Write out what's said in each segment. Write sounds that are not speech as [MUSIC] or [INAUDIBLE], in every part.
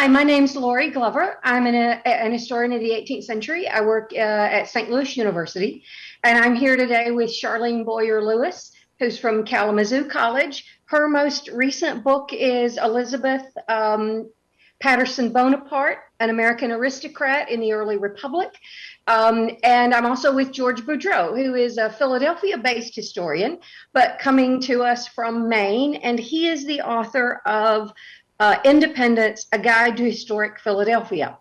Hi, my name's Lori Glover. I'm an, a, an historian of the 18th century. I work uh, at St. Louis University, and I'm here today with Charlene Boyer Lewis, who's from Kalamazoo College. Her most recent book is Elizabeth um, Patterson Bonaparte, an American aristocrat in the early republic. Um, and I'm also with George Boudreau, who is a Philadelphia based historian, but coming to us from Maine. And he is the author of uh, Independence, A Guide to Historic Philadelphia.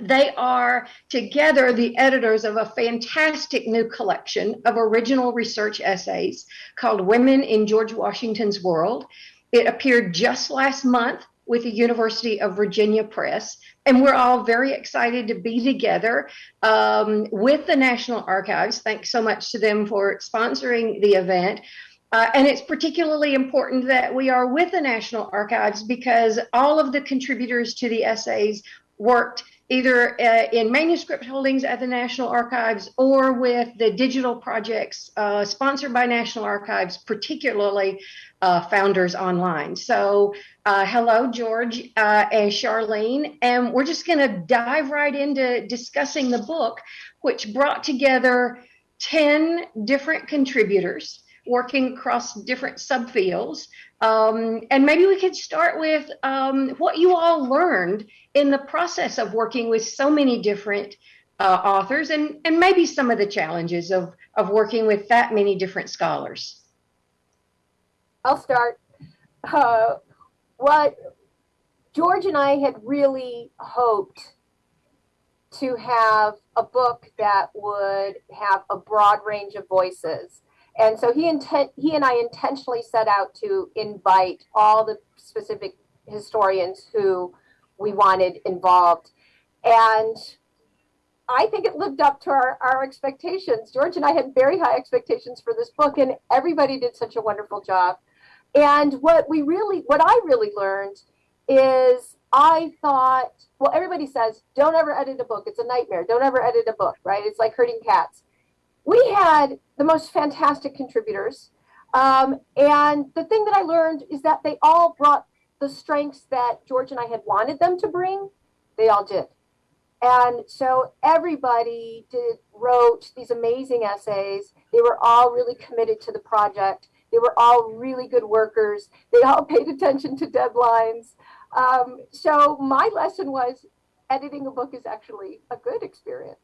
They are together the editors of a fantastic new collection of original research essays called Women in George Washington's World. It appeared just last month with the University of Virginia Press. And we're all very excited to be together um, with the National Archives. Thanks so much to them for sponsoring the event. Uh, and it's particularly important that we are with the National Archives because all of the contributors to the essays worked either uh, in manuscript holdings at the National Archives or with the digital projects uh, sponsored by National Archives, particularly uh, Founders Online. So, uh, hello, George uh, and Charlene. And we're just going to dive right into discussing the book, which brought together 10 different contributors working across different subfields. Um, and maybe we could start with um, what you all learned in the process of working with so many different uh, authors and, and maybe some of the challenges of, of working with that many different scholars. I'll start. Uh, what George and I had really hoped to have a book that would have a broad range of voices and so he intent he and I intentionally set out to invite all the specific historians who we wanted involved. And I think it lived up to our, our expectations. George and I had very high expectations for this book, and everybody did such a wonderful job. And what we really, what I really learned is I thought, well, everybody says, don't ever edit a book. It's a nightmare. Don't ever edit a book, right? It's like herding cats we had the most fantastic contributors. Um, and the thing that I learned is that they all brought the strengths that George and I had wanted them to bring. They all did. And so everybody did wrote these amazing essays. They were all really committed to the project. They were all really good workers. They all [LAUGHS] paid attention to deadlines. Um, so my lesson was editing a book is actually a good experience.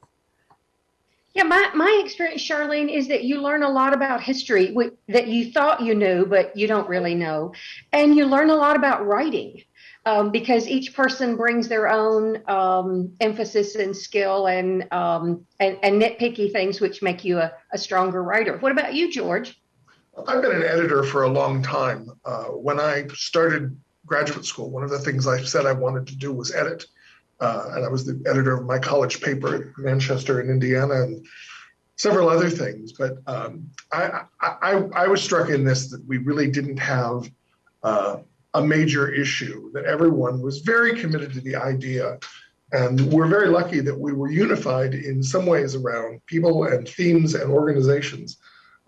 Yeah, my, my experience, Charlene, is that you learn a lot about history that you thought you knew, but you don't really know. And you learn a lot about writing um, because each person brings their own um, emphasis and skill and, um, and, and, nitpicky things which make you a, a, stronger writer. What about you, George? I've been an editor for a long time. Uh, when I started graduate school, one of the things I said I wanted to do was edit. Uh, and I was the editor of my college paper at Manchester in Indiana and several other things. But um, I, I, I, was struck in this that we really didn't have uh, a major issue, that everyone was very committed to the idea. And we're very lucky that we were unified in some ways around people and themes and organizations.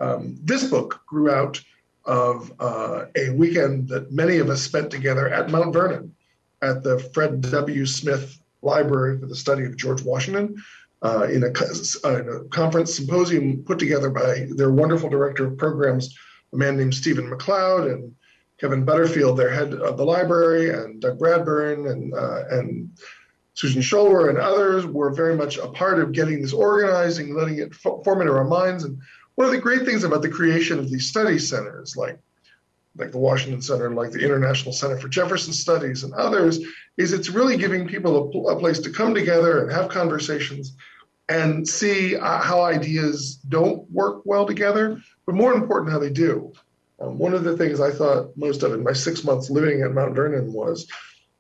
Um, this book grew out of uh, a weekend that many of us spent together at Mount Vernon at the Fred W. Smith Library for the Study of George Washington uh, in, a, uh, in, a, conference symposium put together by their wonderful director of programs, a man named Stephen McLeod and Kevin Butterfield, their head of the library, and Doug Bradburn and, uh, and Susan Schoelwer and others were very much a part of getting this organizing, letting it form into our minds. And one of the great things about the creation of these study centers, like like the Washington Center, like the International Center for Jefferson Studies and others, is it's really giving people a, a place to come together and have conversations and see uh, how ideas don't work well together, but more important, how they do. Um, one of the things I thought most of in my six months living at Mount Vernon was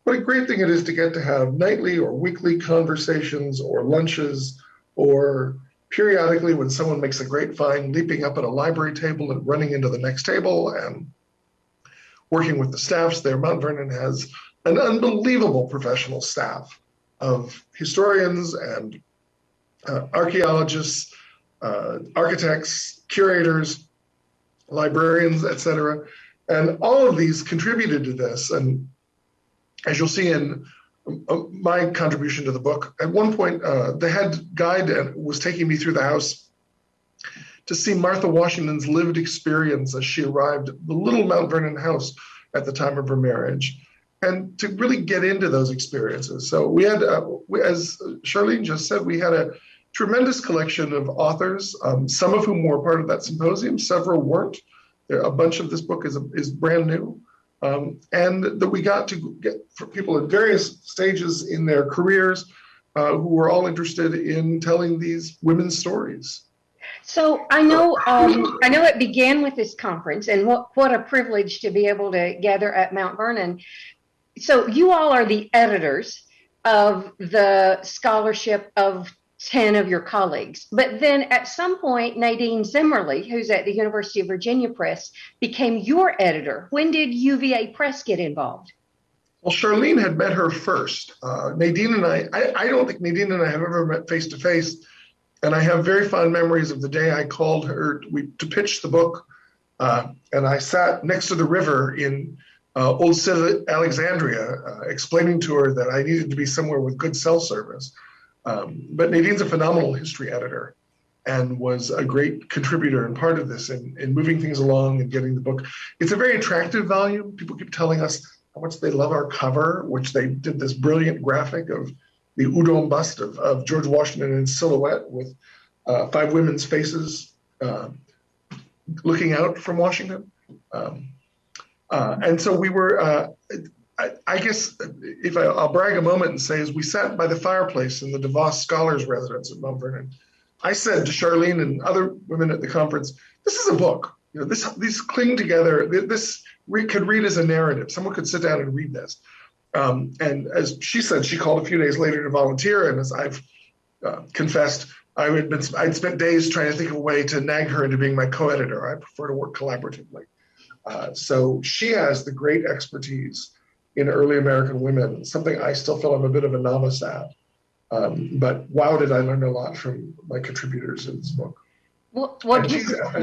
what a great thing it is to get to have nightly or weekly conversations or lunches or periodically when someone makes a great find, leaping up at a library table and running into the next table and working with the staffs there. Mount Vernon has an unbelievable professional staff of historians and uh, archaeologists, uh, architects, curators, librarians, etc. And all of these contributed to this. And as you'll see in uh, my contribution to the book. At one point, uh, the head guide was taking me through the house to see Martha Washington's lived experience as she arrived at the little Mount Vernon house at the time of her marriage, and to really get into those experiences. So we had, uh, we, as Charlene just said, we had a tremendous collection of authors, um, some of whom were part of that symposium, several weren't. There, a bunch of this book is, is brand new. Um, and that we got to get for people at various stages in their careers uh, who were all interested in telling these women's stories. So I know um, I know it began with this conference, and what what a privilege to be able to gather at Mount Vernon. So you all are the editors of the scholarship of 10 of your colleagues. But then at some point, Nadine Zimmerli, who's at the University of Virginia Press, became your editor. When did UVA Press get involved? Well, Charlene had met her first. Uh, Nadine and I, I, I, don't think Nadine and I have ever met face to face. And I have very fond memories of the day I called her we, to pitch the book. Uh, and I sat next to the river in uh, Old City, Alexandria, uh, explaining to her that I needed to be somewhere with good cell service. Um, but Nadine's a phenomenal history editor and was a great contributor and part of this in, in moving things along and getting the book. It's a very attractive volume. People keep telling us how much they love our cover, which they did this brilliant graphic of the Houdon bust of, of George Washington in silhouette with uh, five women's faces uh, looking out from Washington. Um, uh, and so we were, uh, I, I, guess, if I, will brag a moment and say, as we sat by the fireplace in the DeVos Scholars Residence at Mount Vernon, I said to Charlene and other women at the conference, "This is a book. You know, this these cling together. This re- could read as a narrative. Someone could sit down and read this." Um, and as she said, she called a few days later to volunteer. And as I've uh, confessed, I had been I'd spent days trying to think of a way to nag her into being my co-editor. I prefer to work collaboratively. Uh, so she has the great expertise in early American women, something I still feel I'm a bit of a novice at. Um, but wow, did I learn a lot from my contributors in this book. Well, well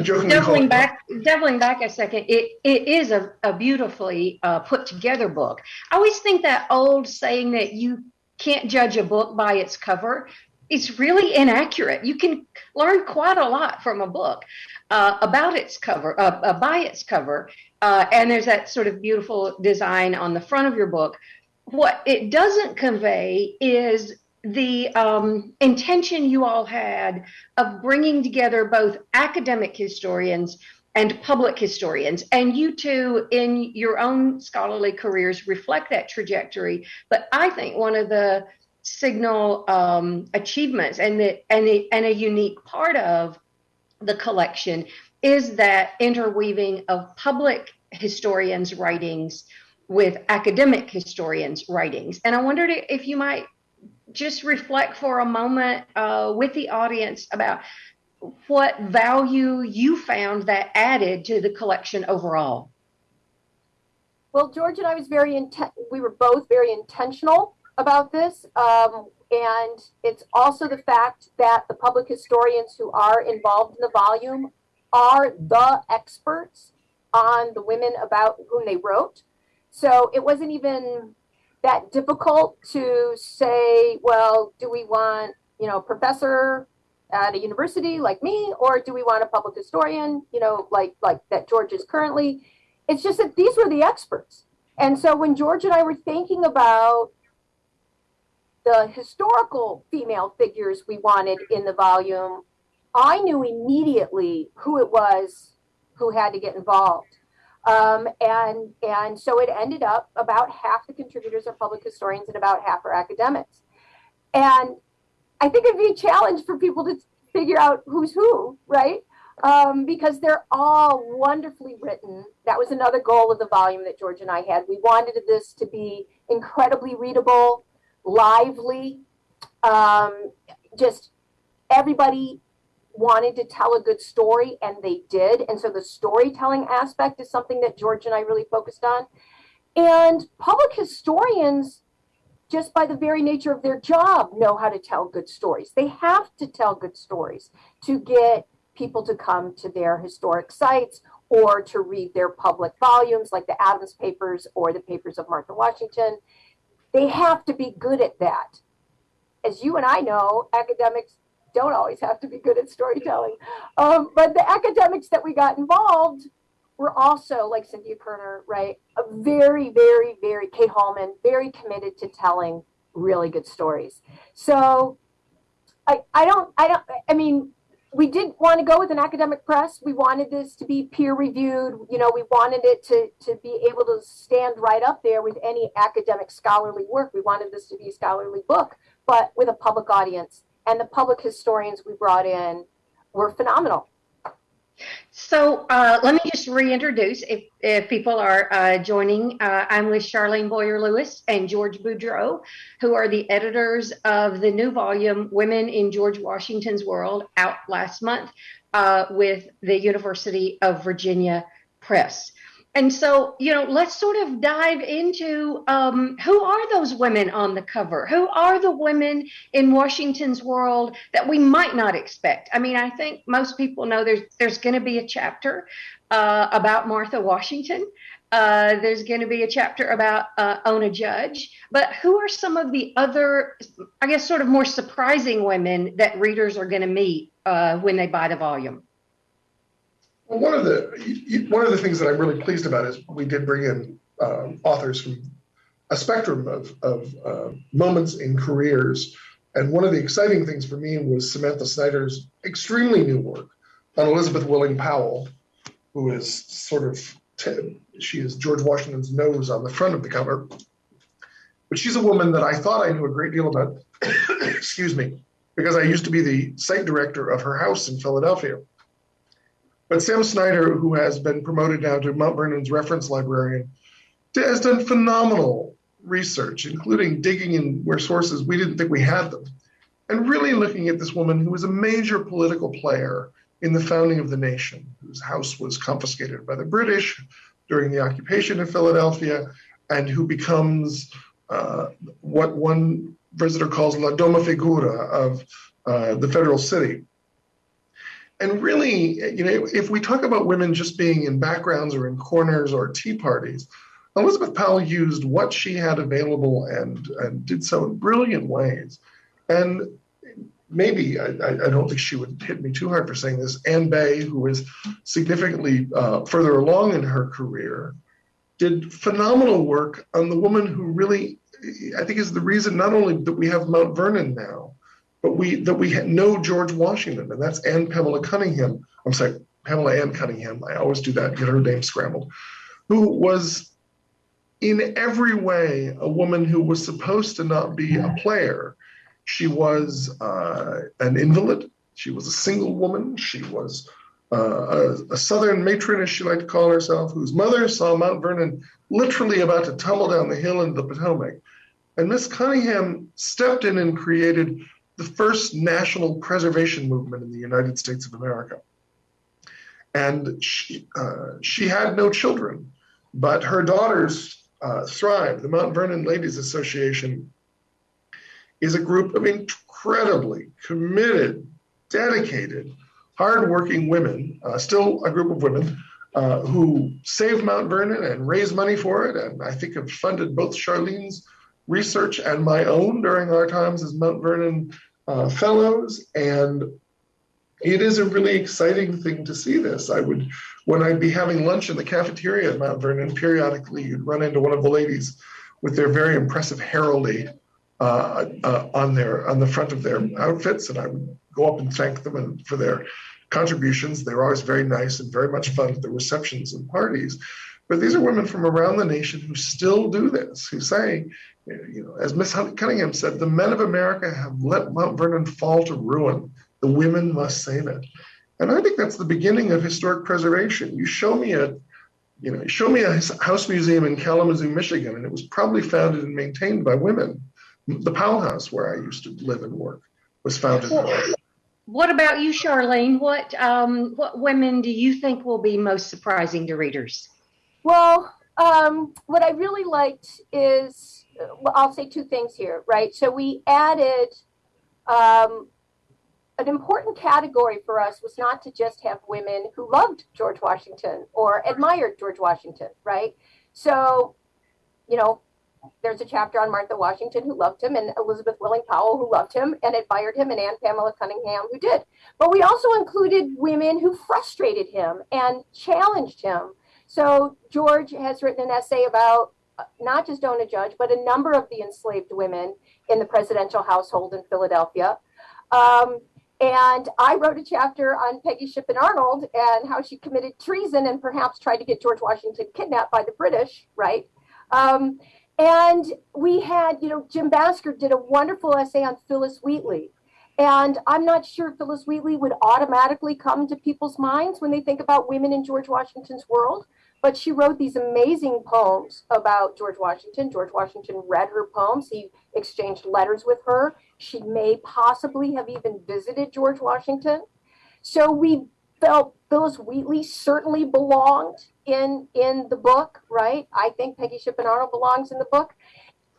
doubling back, doubling back a second, it, it is a, a beautifully uh, put together book. I always think that old saying that you can't judge a book by its cover is really inaccurate. You can learn quite a lot from a book uh, about its cover, uh, uh by its cover. Uh, and there's that sort of beautiful design on the front of your book. What it doesn't convey is the um, intention you all had of bringing together both academic historians and public historians. And you two, in your own scholarly careers, reflect that trajectory. But I think one of the signal um, achievements and, the, and, the, and a unique part of the collection is that interweaving of public historians' writings with academic historians' writings. And I wondered if you might just reflect for a moment uh, with the audience about what value you found that added to the collection overall. Well, George and I was very intent. We were both very intentional about this, um, and it's also the fact that the public historians who are involved in the volume are the experts on the women about whom they wrote. So it wasn't even that difficult to say, well, do we want, you know, a professor at a university like me, or do we want a public historian, you know, like like that George is currently? It's just that these were the experts. And so when George and I were thinking about the historical female figures we wanted in the volume, I knew immediately who it was who had to get involved. Um, and, and so it ended up about half the contributors are public historians and about half are academics. And I think it'd be a challenge for people to figure out who's who, right? Um, because they're all wonderfully written. That was another goal of the volume that George and I had. We wanted this to be incredibly readable, lively, um, just everybody wanted to tell a good story and they did. And so the storytelling aspect is something that George and I really focused on. And public historians, just by the very nature of their job, know how to tell good stories. They have to tell good stories to get people to come to their historic sites or to read their public volumes like the Adams papers or the papers of Martha Washington. they have to be good at that. As you and I know, academics don't always have to be good at storytelling. Um, but the academics that we got involved were also, like Cynthia Kierner, right, a very, very, very, Kate Haulman, very committed to telling really good stories. So I, I don't, I don't, I mean, we did want to go with an academic press. We wanted this to be peer reviewed. You know, we wanted it to, to be able to stand right up there with any academic scholarly work. We wanted this to be a scholarly book, but with a public audience. And the public historians we brought in were phenomenal. So uh, let me just reintroduce if, if people are uh, joining. Uh, I'm with Charlene Boyer Lewis and George Boudreau, who are the editors of the new volume, Women in George Washington's World, out last month uh, with the University of Virginia Press. And so, you know, let's sort of dive into um, who are those women on the cover? Who are the women in Washington's world that we might not expect? I mean, I think most people know there's there's going to be a chapter uh, about Martha Washington. Uh, there's going to be a chapter about uh, Ona Judge. But who are some of the other, I guess, sort of more surprising women that readers are going to meet uh, when they buy the volume? Well, one of the one of the things that I'm really pleased about is we did bring in um, authors from a spectrum of, of uh, moments in careers. And one of the exciting things for me was Samantha Snyder's extremely new work on Elizabeth Willing Powell, who is sort of, t- she is George Washington's nose on the front of the cover. But she's a woman that I thought I knew a great deal about, [COUGHS] excuse me, because I used to be the site director of her house in Philadelphia. But Sam Snyder, who has been promoted now to Mount Vernon's reference librarian, has done phenomenal research, including digging in where sources we didn't think we had them, and really looking at this woman who was a major political player in the founding of the nation, whose house was confiscated by the British during the occupation of Philadelphia, and who becomes uh, what one visitor calls la doma figura of uh, the federal city and really, you know, if we talk about women just being in backgrounds or in corners or tea parties, Elizabeth Powell used what she had available and and did so in brilliant ways. And maybe I, I don't think she would hit me too hard for saying this. Anne Bay, who is significantly uh, further along in her career, did phenomenal work on the woman who really, I think, is the reason not only that we have Mount Vernon now, but we that we know George Washington, and that's Anne Pamela Cunningham. I'm sorry, Pamela Ann Cunningham. I always do that, get her name scrambled. Who was in every way a woman who was supposed to not be a player. She was uh, an invalid. She was a single woman. She was uh, a, a, Southern matron, as she liked to call herself, whose mother saw Mount Vernon literally about to tumble down the hill into the Potomac. And Miss Cunningham stepped in and created the first national preservation movement in the United States of America. And she, uh, she had no children, but her daughters uh, thrived. The Mount Vernon Ladies Association is a group of incredibly committed, dedicated, hardworking women, uh, still a group of women uh, who saved Mount Vernon and raised money for it, and I think have funded both Charlene's research and my own during our times as Mount Vernon uh, fellows. And it is a really exciting thing to see this. I would, when I'd be having lunch in the cafeteria at Mount Vernon, periodically you'd run into one of the ladies with their very impressive heraldry uh, uh, on their on the front of their outfits, and I would go up and thank them and, for their contributions. They were always very nice and very much fun at the receptions and parties. But these are women from around the nation who still do this, who say, you know, as Miss Cunningham said, the men of America have let Mount Vernon fall to ruin. The women must save it. And I think that's the beginning of historic preservation. You show me a, you know, show me a house museum in Kalamazoo, Michigan, and it was probably founded and maintained by women. The Powell House, where I used to live and work, was founded well, What about you, Charlene? What um, what women do you think will be most surprising to readers? Well, um, what I really liked is, well, I'll say two things here, right? So we added um, an important category for us was not to just have women who loved George Washington or admired George Washington, right? So, you know, there's a chapter on Martha Washington who loved him, and Elizabeth Willing Powell who loved him and admired him, and Anne Pamela Cunningham who did. But we also included women who frustrated him and challenged him. So George has written an essay about uh, not just Ona Judge, but a number of the enslaved women in the presidential household in Philadelphia. Um, and I wrote a chapter on Peggy Shippen Arnold and how she committed treason and perhaps tried to get George Washington kidnapped by the British, right? Um, and we had, you know, Jim Basker did a wonderful essay on Phillis Wheatley. And I'm not sure Phillis Wheatley would automatically come to people's minds when they think about women in George Washington's world. But she wrote these amazing poems about George Washington. George Washington read her poems. He exchanged letters with her. She may possibly have even visited George Washington. So we felt Phillis Wheatley certainly belonged in in the book, right? I think Peggy Shippen Arnold belongs in the book.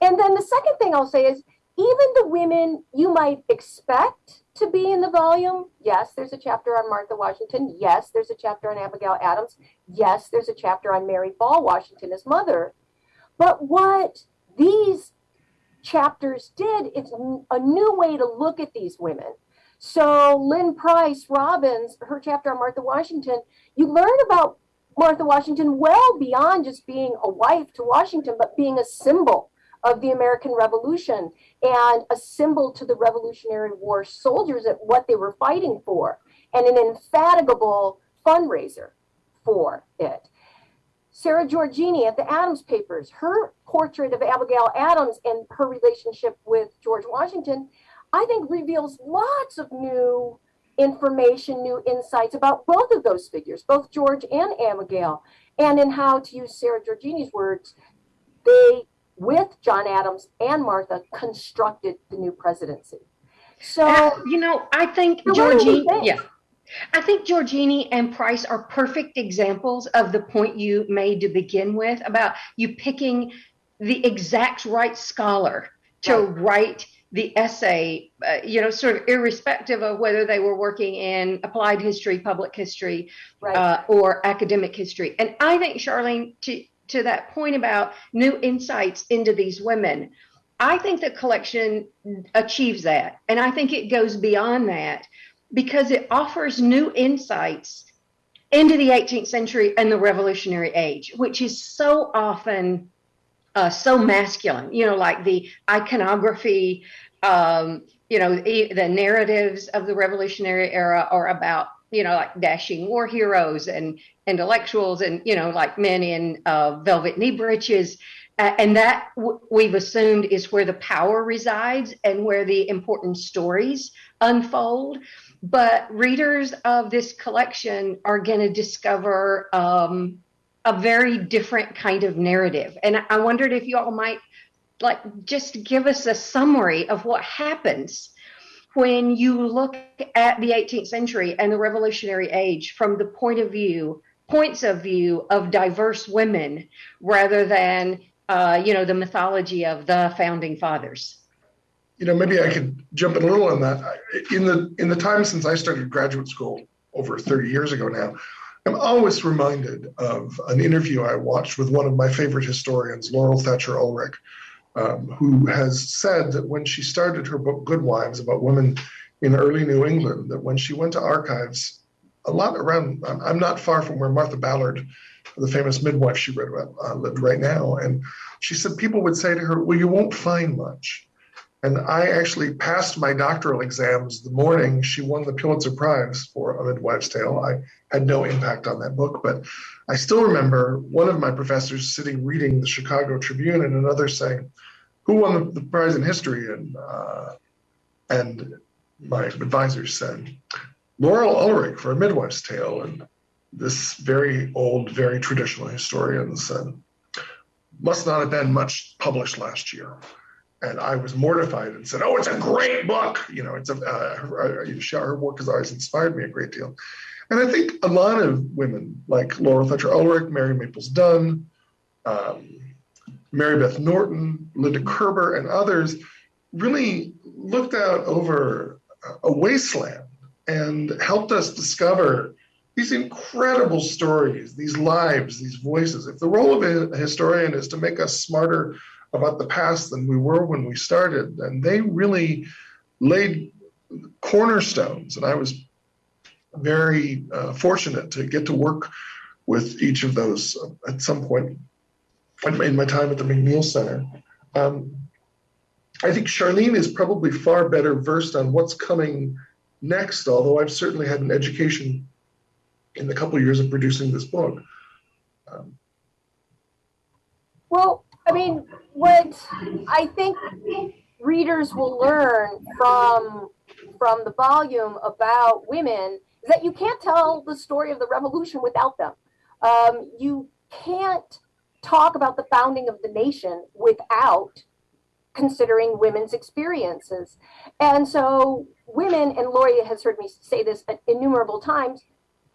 And then the second thing I'll say is even the women you might expect to be in the volume, yes, there's a chapter on Martha Washington. Yes, there's a chapter on Abigail Adams. Yes, there's a chapter on Mary Ball Washington, his mother. But what these chapters did, it's a new way to look at these women. So Lynn Price Robbins, her chapter on Martha Washington, you learn about Martha Washington well beyond just being a wife to Washington, but being a symbol of the American Revolution and a symbol to the Revolutionary War soldiers at what they were fighting for, and an infatigable fundraiser for it. Sara Georgini at the Adams Papers, her portrait of Abigail Adams and her relationship with George Washington, I think reveals lots of new information, new insights about both of those figures, both George and Abigail, and in how, to use Sara Georgini's words, they, with John Adams and Martha, constructed the new presidency. So, uh, you know, I think Georgini, yeah. I think Georgini and Price are perfect examples of the point you made to begin with about you picking the exact right scholar to right. write the essay, uh, you know, sort of irrespective of whether they were working in applied history, public history, right. uh, or academic history. And I think, Charlene, to, to that point about new insights into these women, I think the collection achieves that. And I think it goes beyond that because it offers new insights into the 18th century and the Revolutionary Age, which is so often uh, so masculine, you know, like the iconography, um, you know, the, the narratives of the Revolutionary era are about, you know, like dashing war heroes and intellectuals and, you know, like men in uh, velvet knee breeches. Uh, and that we've assumed is where the power resides and where the important stories unfold. But readers of this collection are going to discover um, a very different kind of narrative. And I wondered if you all might like just give us a summary of what happens when you look at the 18th century and the revolutionary age from the point of view points of view of diverse women rather than uh, you know the mythology of the founding fathers. You know maybe i could jump in a little on that. In the in the time since i started graduate school over 30 years ago now I'm always reminded of an interview I watched with one of my favorite historians, Laurel Thatcher Ulrich, um, who has said that when she started her book Good Wives about women in early New England, that when she went to archives, a lot around, I'm not far from where Martha Ballard, the famous midwife she read about, uh, lived right now. And she said people would say to her, Well, you won't find much. And I actually passed my doctoral exams the morning she won the Pulitzer Prize for A Midwife's Tale. I had no impact on that book, but I still remember one of my professors sitting reading the Chicago Tribune and another saying, "Who won the, prize in history?" And uh, and my advisor said, "Laurel Ulrich for A Midwife's Tale." And this very old, very traditional historian said, "Must not have been much published last year." and I was mortified and said, "Oh, it's a great book." You know, it's a uh, her, uh, her work has always inspired me a great deal, and I think a lot of women like Laura Thatcher Ulrich, Mary Maples Dunn, um, Mary Beth Norton, Linda Kerber, and others really looked out over a wasteland and helped us discover these incredible stories, these lives, these voices. If the role of a historian is to make us smarter about the past than we were when we started. And they really laid cornerstones. And I was very uh, fortunate to get to work with each of those at some point in my time at the McNeil Center. Um, I think Charlene is probably far better versed on what's coming next, although I've certainly had an education in the couple of years of producing this book. Um, well, I mean, what I think readers will learn from from the volume about women is that you can't tell the story of the revolution without them. Um, you can't talk about the founding of the nation without considering women's experiences. And so women, and Lori has heard me say this innumerable times,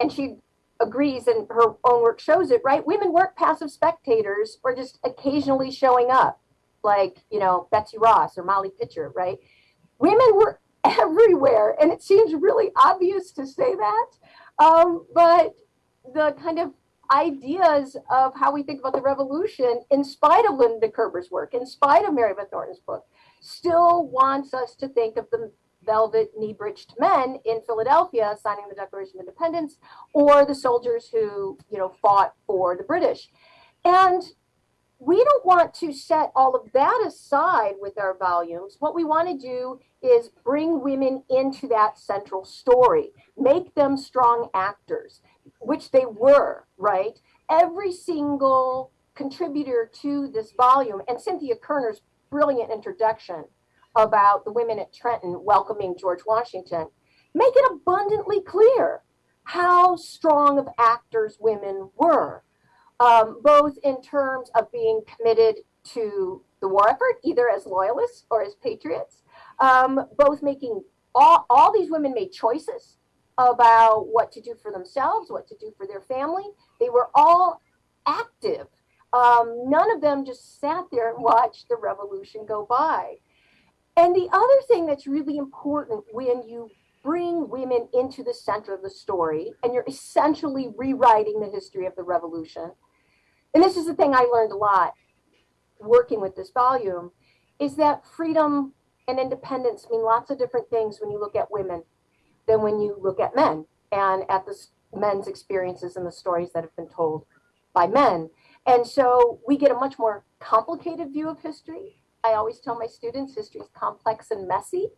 and she agrees and her own work shows it, right? Women weren't passive spectators or just occasionally showing up like, you know, Betsy Ross or Molly Pitcher, right? Women were [LAUGHS] everywhere. And it seems really obvious to say that. Um, but the kind of ideas of how we think about the revolution, in spite of Linda Kerber's work, in spite of Mary Beth Norton's book, still wants us to think of the velvet knee-breeched men in Philadelphia signing the Declaration of Independence, or the soldiers who, you know, fought for the British. And we don't want to set all of that aside with our volumes. What we want to do is bring women into that central story, make them strong actors, which they were, right? Every single contributor to this volume, and Cynthia Kierner's brilliant introduction about the women at Trenton welcoming George Washington, make it abundantly clear how strong of actors women were um, both in terms of being committed to the war effort, either as loyalists or as patriots, um, both making all, all these women made choices about what to do for themselves, what to do for their family. They were all active. Um, none of them just sat there and watched the revolution go by. And the other thing that's really important when you bring women into the center of the story and you're essentially rewriting the history of the revolution and this is the thing I learned a lot working with this volume, is that freedom and independence mean lots of different things when you look at women than when you look at men and at the men's experiences and the stories that have been told by men. And so we get a much more complicated view of history. I always tell my students history is complex and messy.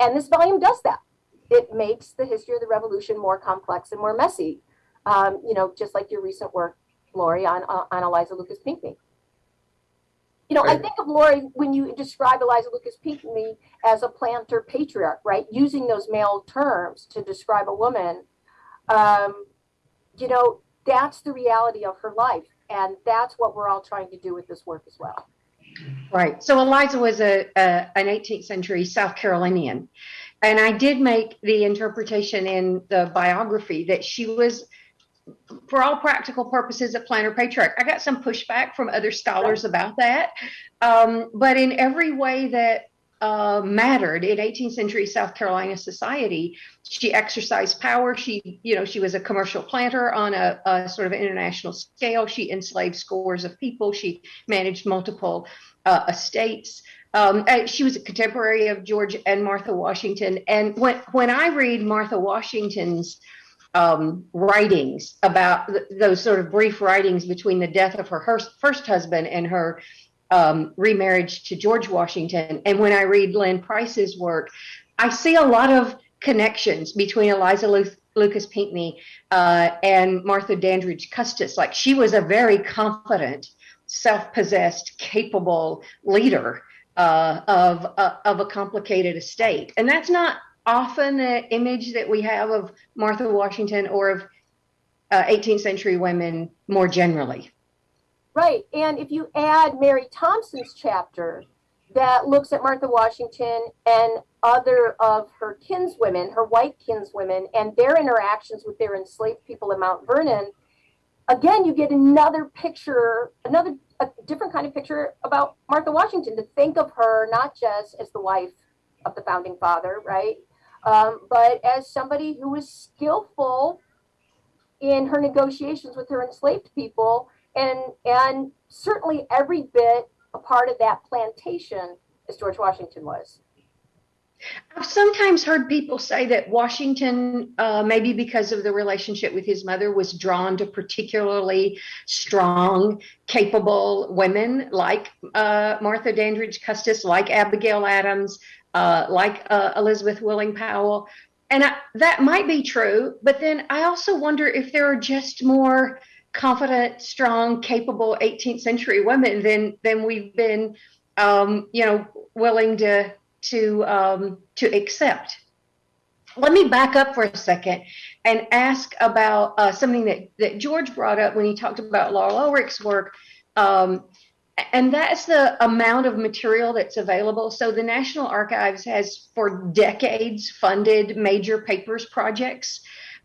And this volume does that. It makes the history of the revolution more complex and more messy. Um, you know, just like your recent work Lori, on, on Eliza Lucas Pinckney. You know, I think of Lori when you describe Eliza Lucas Pinckney as a planter patriarch, right? Using those male terms to describe a woman. Um, you know, that's the reality of her life. And that's what we're all trying to do with this work as well. Right. So Eliza was a, a, an 18th century South Carolinian. And I did make the interpretation in the biography that she was for all practical purposes, a planter patriarch. I got some pushback from other scholars about that. Um, but in every way that uh, mattered in 18th century South Carolina society, she exercised power. She, you know, she was a commercial planter on a, a sort of international scale. She enslaved scores of people. She managed multiple uh, estates. Um, she was a contemporary of George and Martha Washington. And when when I read Martha Washington's um, writings about th- those sort of brief writings between the death of her first husband and her um, remarriage to George Washington. And when I read Lynn Price's work, I see a lot of connections between Eliza Lu- Lucas Pinckney uh, and Martha Dandridge Custis. Like she was a very confident, self-possessed, capable leader uh, of uh, of a complicated estate, and that's not often the image that we have of Martha Washington or of uh, 18th century women more generally. Right. And if you add Mary Thompson's chapter that looks at Martha Washington and other of her kinswomen, her white kinswomen, and their interactions with their enslaved people in Mount Vernon, again, you get another picture, another a different kind of picture about Martha Washington to think of her not just as the wife of the founding father, right? Um, but as somebody who was skillful in her negotiations with her enslaved people and and certainly every bit a part of that plantation as George Washington was. I've sometimes heard people say that Washington, uh, maybe because of the relationship with his mother, was drawn to particularly strong, capable women like uh, Martha Dandridge Custis, like Abigail Adams, uh, like uh, Elizabeth Willing Powell. And I, that might be true, but then I also wonder if there are just more confident, strong, capable 18th century women than than we've been, um, you know, willing to to um, to accept. Let me back up for a second and ask about uh, something that, that George brought up when he talked about Laurel Ulrich's work, um, and that's the amount of material that's available. So the National Archives has for decades funded major papers projects.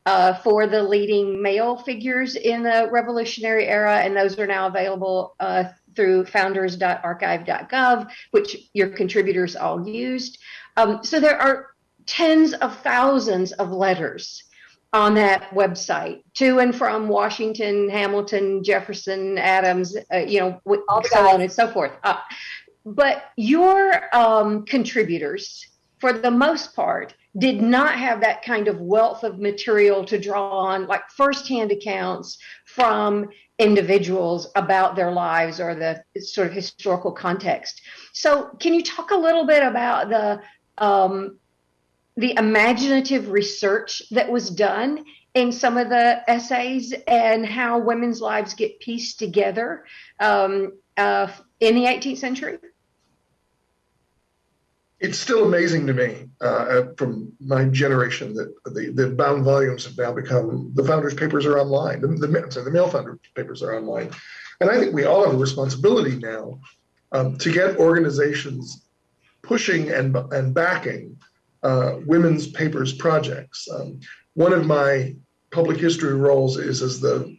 Uh, for the leading male figures in the Revolutionary era, and those are now available uh, through founders.archive.gov, which your contributors all used. Um, so there are tens of thousands of letters on that website to and from Washington, Hamilton, Jefferson, Adams, uh, you know, all so on and so forth. Uh, but your um, contributors, for the most part, did not have that kind of wealth of material to draw on, like firsthand accounts from individuals about their lives or the sort of historical context. So, can you talk a little bit about the um, the imaginative research that was done in some of the essays and how women's lives get pieced together um, uh, in the 18th century? It's still amazing to me uh, from my generation that the, the bound volumes have now become the founders' papers are online. The, the, sorry, the male founders' papers are online. And I think we all have a responsibility now um, to get organizations pushing and, and backing uh, women's papers projects. Um, one of my public history roles is as the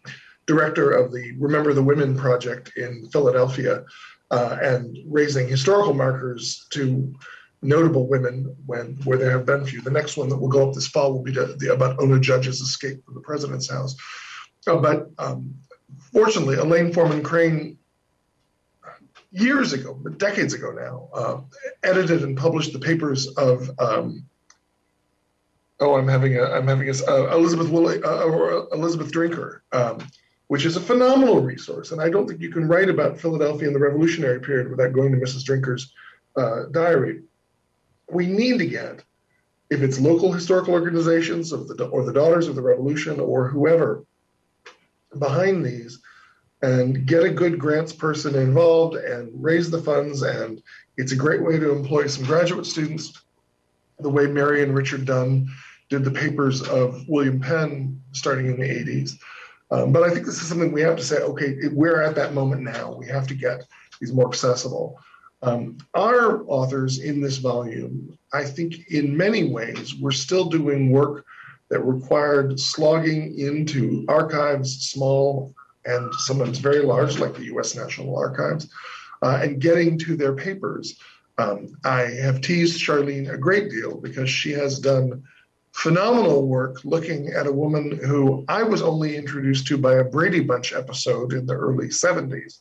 director of the Remember the Women project in Philadelphia uh, and raising historical markers to notable women when where there have been few. The next one that will go up this fall will be to, the, about Ona Judge's escape from the president's house. Uh, but um, fortunately, Elaine Forman Crane years ago, but decades ago now, uh, edited and published the papers of. Um, oh, I'm having a I'm having a uh, Elizabeth uh, or Elizabeth Drinker, um, which is a phenomenal resource, and I don't think you can write about Philadelphia in the Revolutionary period without going to Mrs. Drinker's uh, diary. We need to get, if it's local historical organizations of the or the Daughters of the Revolution or whoever behind these and get a good grants person involved and raise the funds. And it's a great way to employ some graduate students, the way Mary and Richard Dunn did the papers of William Penn starting in the 80s. Um, but I think this is something we have to say, okay, we're at that moment now. We have to get these more accessible. Um, our authors in this volume, I think in many ways, we're still doing work that required slogging into archives, small and sometimes very large, like the US National Archives, uh, and getting to their papers. Um, I have teased Charlene a great deal because she has done phenomenal work looking at a woman who I was only introduced to by a Brady Bunch episode in the early 70s.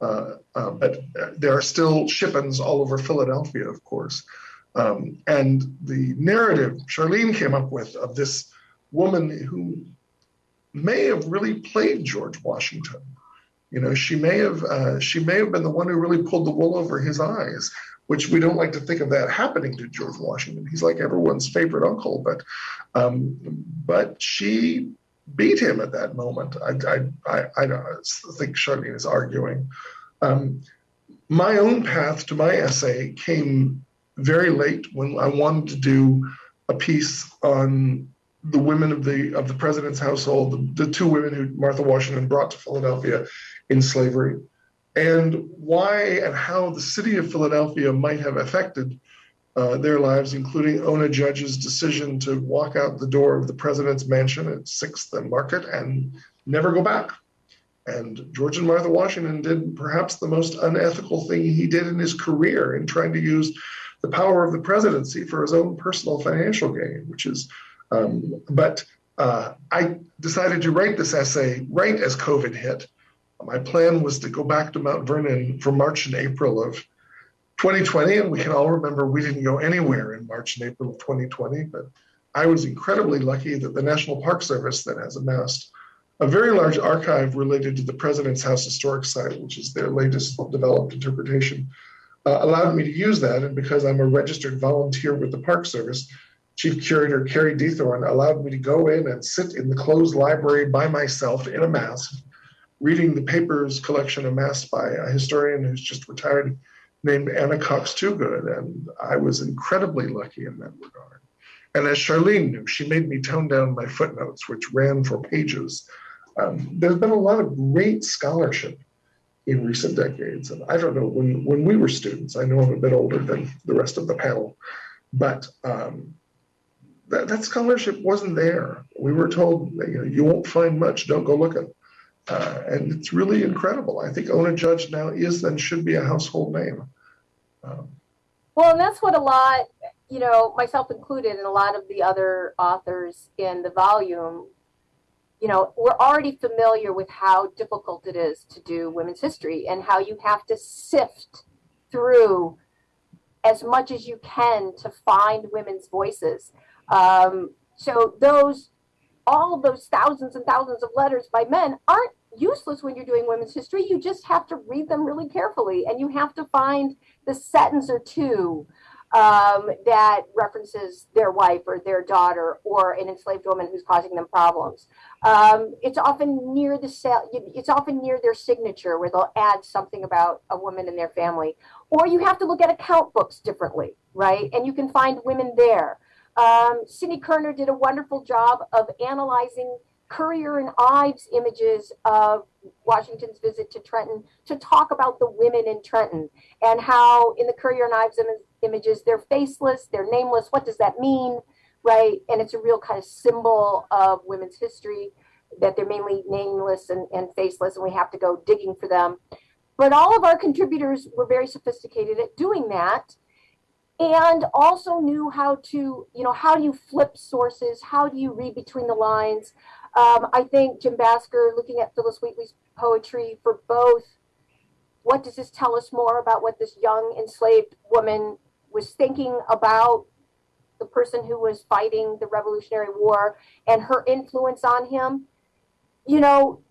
Uh, uh, but there are still Shippens all over Philadelphia, of course. Um, and the narrative Charlene came up with of this woman who may have really played George Washington. You know, she may have uh, she may have been the one who really pulled the wool over his eyes, which we don't like to think of that happening to George Washington. He's like everyone's favorite uncle, but um, but she beat him at that moment. I I I, I think Charlene is arguing. Um, my own path to my essay came very late when I wanted to do a piece on the women of the of the president's household, the, the two women who Martha Washington brought to Philadelphia in slavery, and why and how the city of Philadelphia might have affected uh, their lives, including Ona Judge's decision to walk out the door of the president's mansion at Sixth and Market and never go back. And George and Martha Washington did perhaps the most unethical thing he did in his career in trying to use the power of the presidency for his own personal financial gain, which is um, but uh, I decided to write this essay right as COVID hit. My plan was to go back to Mount Vernon for March and April of 2020, and we can all remember we didn't go anywhere in March and April of 2020, but I was incredibly lucky that the National Park Service that has amassed a very large archive related to the President's House Historic Site, which is their latest developed interpretation, uh, allowed me to use that. And because I'm a registered volunteer with the Park Service, Chief Curator Karie Diethorn allowed me to go in and sit in the closed library by myself in a mask, reading the papers collection amassed by a historian who's just retired named Anna Cox Toogood. And I was incredibly lucky in that regard. And as Charlene knew, she made me tone down my footnotes, which ran for pages. Um, there's been a lot of great scholarship in recent decades. And I don't know, when, when we were students, I know I'm a bit older than the rest of the panel, but um, that, that scholarship wasn't there. We were told, you know, you won't find much, don't go looking. Uh, and it's really incredible. I think Ona Judge now is and should be a household name. Um, well, and that's what a lot, you know, myself included, and a lot of the other authors in the volume, you know, we're already familiar with how difficult it is to do women's history and how you have to sift through as much as you can to find women's voices. Um, so those, all those thousands and thousands of letters by men aren't useless when you're doing women's history. You just have to read them really carefully and you have to find the sentence or two um, that references their wife or their daughter or an enslaved woman who's causing them problems. Um, it's often near the cell, it's often near their signature where they'll add something about a woman and their family. Or you have to look at account books differently, right? And you can find women there. Um, Cindy Kierner did a wonderful job of analyzing Currier and Ives images of Washington's visit to Trenton to talk about the women in Trenton and how in the Currier and Ives Im images, they're faceless, they're nameless. What does that mean? Right. And it's a real kind of symbol of women's history that they're mainly nameless and, and faceless and we have to go digging for them. But all of our contributors were very sophisticated at doing that and also knew how to, you know, how do you flip sources? How do you read between the lines? Um, I think Jim Basker, looking at Phillis Wheatley's poetry for both, what does this tell us more about what this young enslaved woman was thinking about the person who was fighting the Revolutionary War and her influence on him? You know,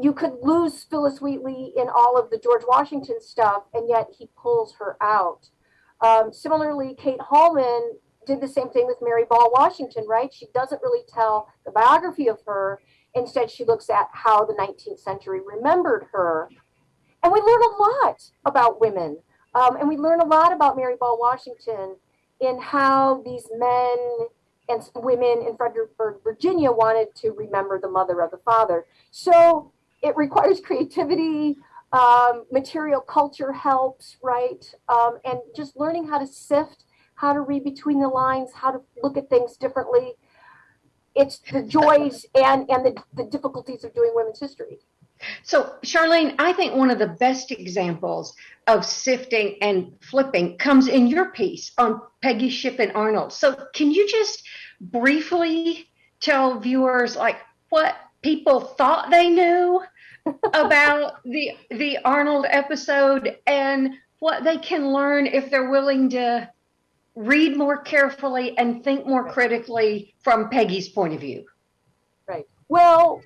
you could lose Phillis Wheatley in all of the George Washington stuff, and yet he pulls her out. Um, similarly, Kate Haulman did the same thing with Mary Ball Washington, right? She doesn't really tell the biography of her. Instead, she looks at how the 19th century remembered her. And we learn a lot about women. Um, and we learn a lot about Mary Ball Washington in how these men and women in Fredericksburg, Virginia wanted to remember the mother of the father. So it requires [LAUGHS] creativity, um, material culture helps, right? Um, and just learning how to sift, how to read between the lines, how to look at things differently. It's the joys and, and the, the difficulties of doing women's history. So, Charlene, I think one of the best examples of sifting and flipping comes in your piece on Peggy Shippen Arnold. So, can you just briefly tell viewers like what people thought they knew about the the Arnold episode and what they can learn if they're willing to read more carefully and think more critically from Peggy's point of view. Right. Well,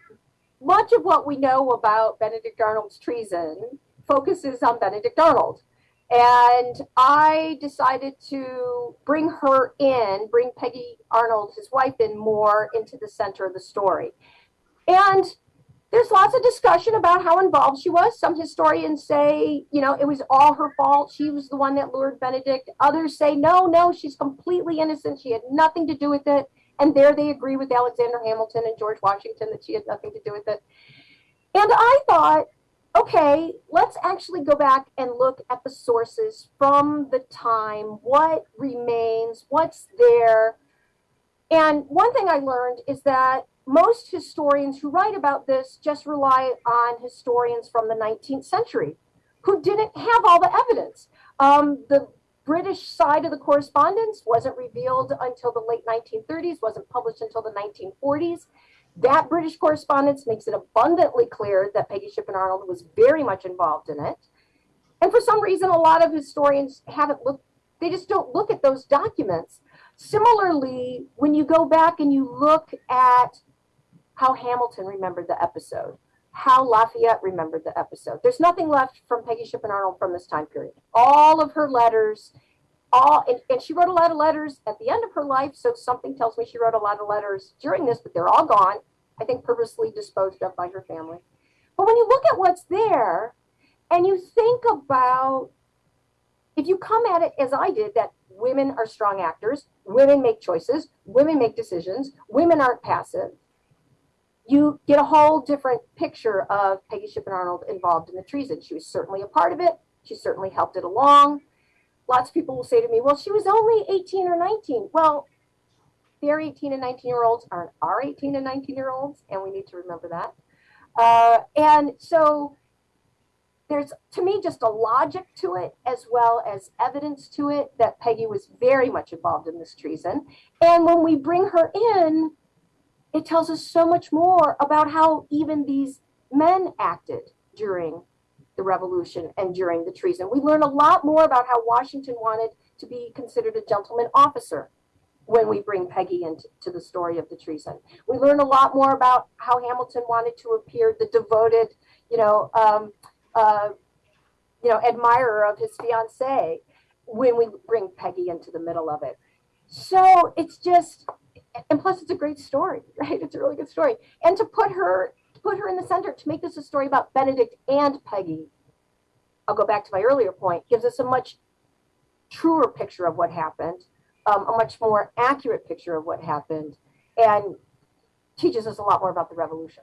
much of what we know about Benedict Arnold's treason focuses on Benedict Arnold. And I decided to bring her in, bring Peggy Arnold, his wife, in more into the center of the story. And there's lots of discussion about how involved she was. Some historians say, you know, it was all her fault. She was the one that lured Benedict. Others say, no, no, she's completely innocent. She had nothing to do with it. And there they agree with Alexander Hamilton and George Washington that she had nothing to do with it. And I thought, okay, let's actually go back and look at the sources from the time, what remains, what's there. And one thing I learned is that most historians who write about this just rely on historians from the 19th century who didn't have all the evidence. Um, the British side of the correspondence wasn't revealed until the late 1930s, wasn't published until the 1940s. That British correspondence makes it abundantly clear that Peggy Shippen Arnold was very much involved in it. And for some reason, a lot of historians haven't looked, they just don't look at those documents. Similarly, when you go back and you look at how Hamilton remembered the episode, how Lafayette remembered the episode, there's nothing left from Peggy Shippen Arnold from this time period. All of her letters, all, and, and she wrote a lot of letters at the end of her life. So something tells me she wrote a lot of letters during this, but they're all gone. I think purposely disposed of by her family. But when you look at what's there and you think about, if you come at it as I did, that women are strong actors, women make choices, women make decisions, women aren't passive, you get a whole different picture of Peggy Shippen Arnold involved in the treason. She was certainly a part of it. She certainly helped it along. Lots of people will say to me, well, she was only 18 or 19. Well, their 18 and 19 year olds aren't our 18 and 19 year olds, and we need to remember that. Uh, and so there's, to me, just a logic to it as well as evidence to it that Peggy was very much involved in this treason. And when we bring her in, it tells us so much more about how even these men acted during the revolution and during the treason. We learn a lot more about how Washington wanted to be considered a gentleman officer when we bring Peggy into the story of the treason. We learn a lot more about how Hamilton wanted to appear the devoted, you know, um, uh, you know, admirer of his fiancee when we bring Peggy into the middle of it. So it's just, and plus it's a great story, [LAUGHS] right? It's a really good story. And to put her put her in the center to make this a story about Benedict and Peggy. I'll go back to my earlier point, gives us a much truer picture of what happened, um, a much more accurate picture of what happened, and teaches us a lot more about the revolution.